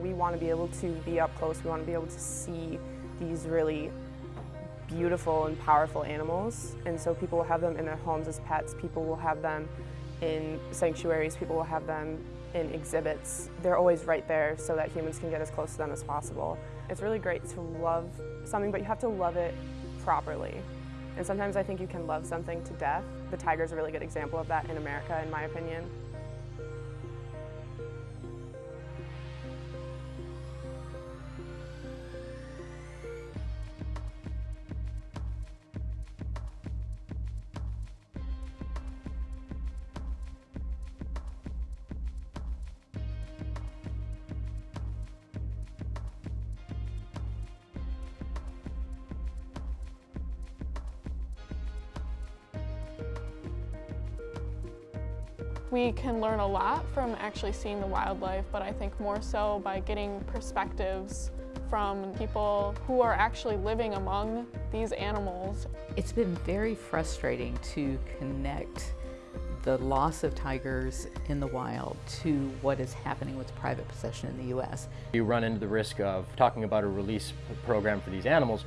We want to be able to be up close, we want to be able to see these really beautiful and powerful animals. And so people will have them in their homes as pets, people will have them in sanctuaries, people will have them in exhibits. They're always right there so that humans can get as close to them as possible. It's really great to love something, but you have to love it properly. And sometimes I think you can love something to death. The tiger is a really good example of that in America, in my opinion. We can learn a lot from actually seeing the wildlife, but I think more so by getting perspectives from people who are actually living among these animals. It's been very frustrating to connect the loss of tigers in the wild to what is happening with private possession in the U.S. You run into the risk of talking about a release program for these animals.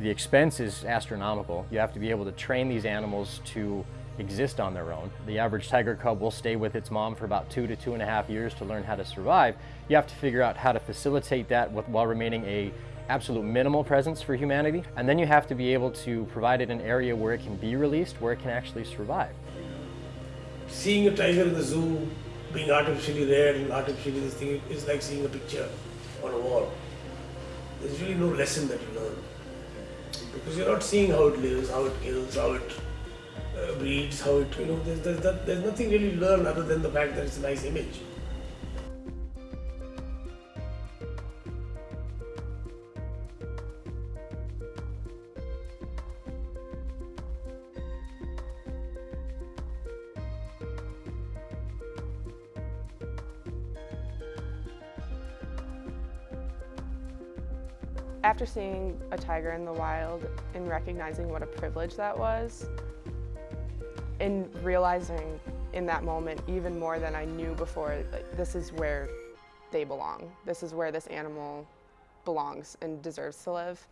The expense is astronomical. You have to be able to train these animals to exist on their own. The average tiger cub will stay with its mom for about two to two and a half years to learn how to survive. You have to figure out how to facilitate that with, while remaining a absolute minimal presence for humanity. And then you have to be able to provide it an area where it can be released, where it can actually survive. Seeing a tiger in the zoo being artificially reared and artificially this thing is like seeing a picture on a wall. There's really no lesson that you learn. Because you're not seeing how it lives, how it kills, how it uh, how it, you know, there's, there's, there's nothing really learned other than the fact that it's a nice image. After seeing a tiger in the wild and recognizing what a privilege that was, and realizing in that moment even more than I knew before, like, this is where they belong. This is where this animal belongs and deserves to live.